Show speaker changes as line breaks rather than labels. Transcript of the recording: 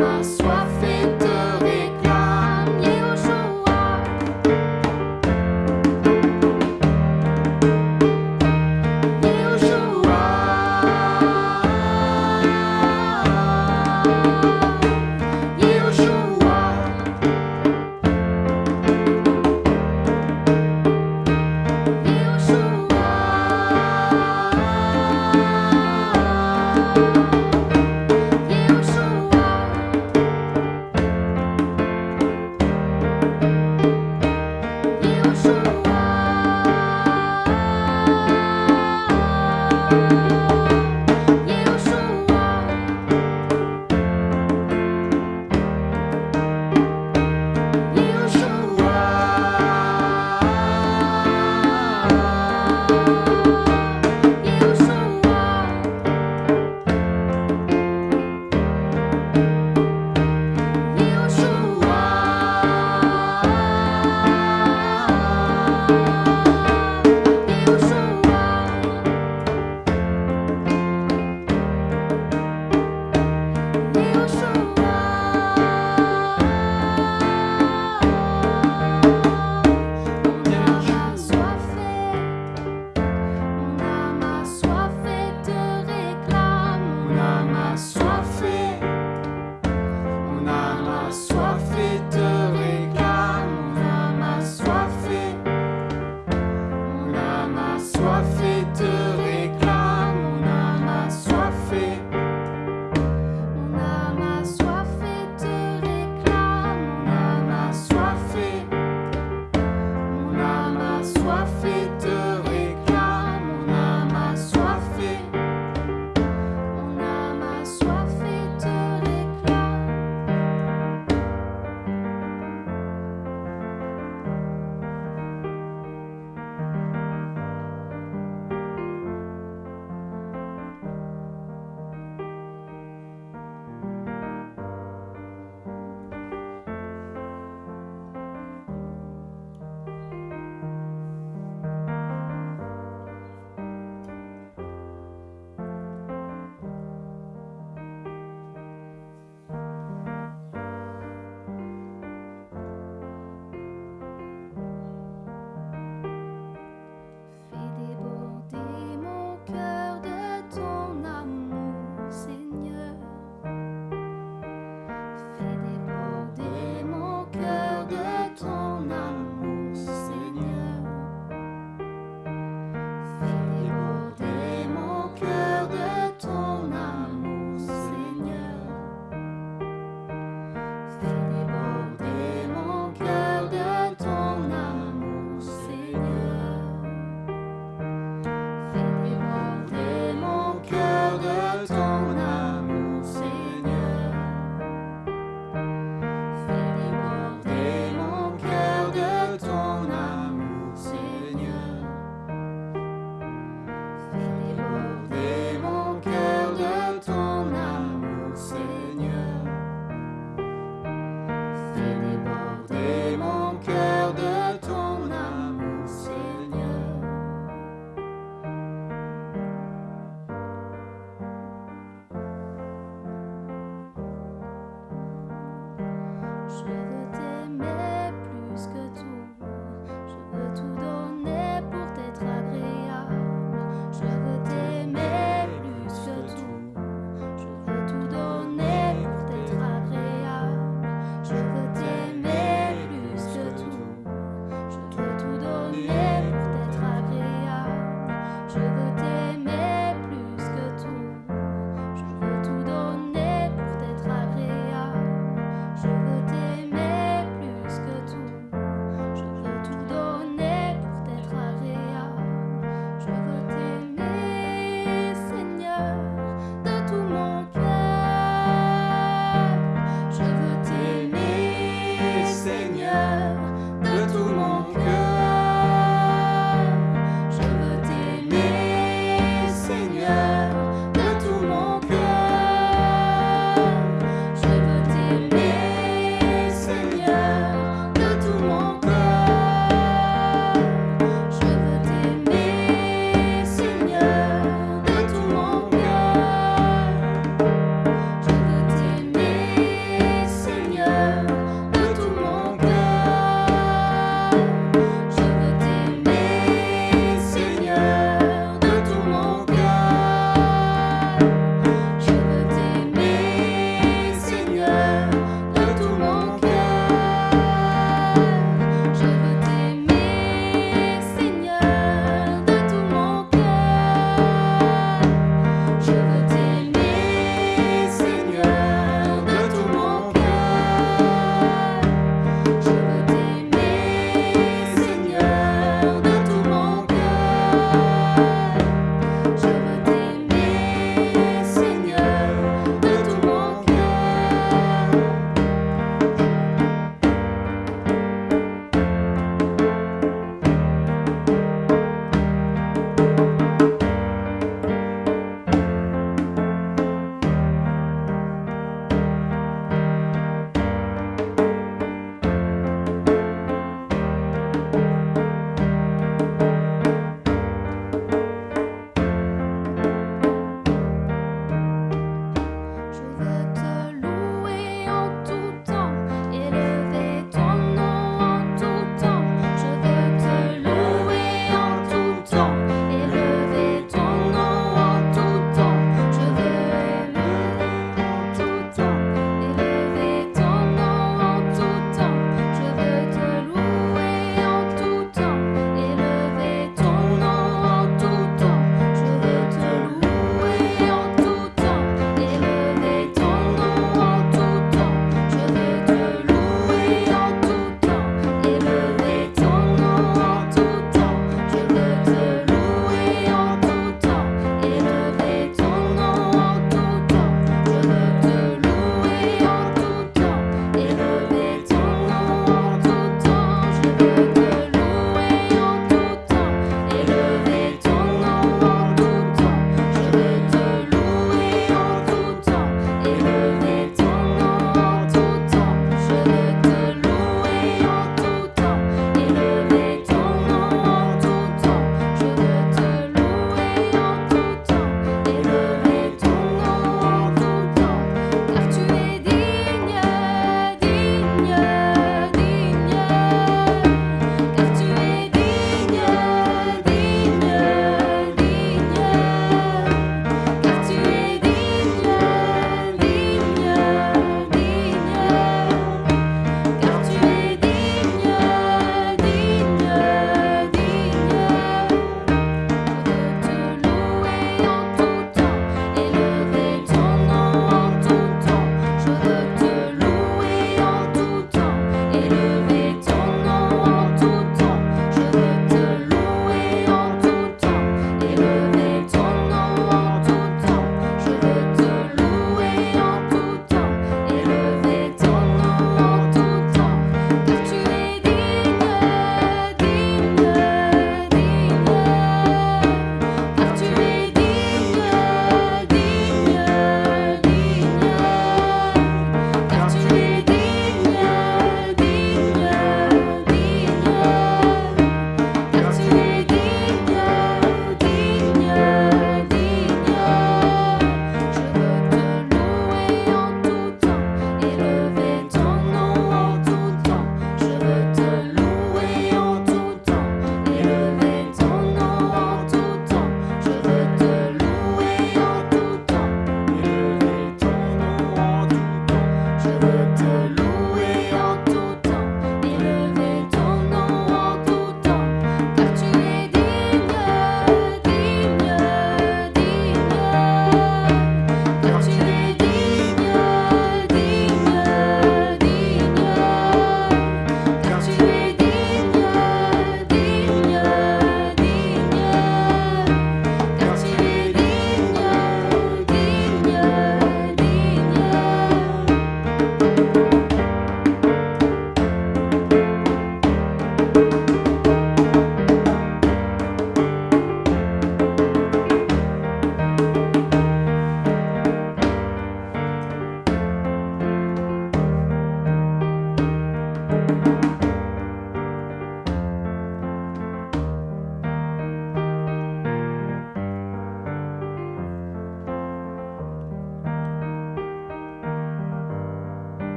na sua frente. you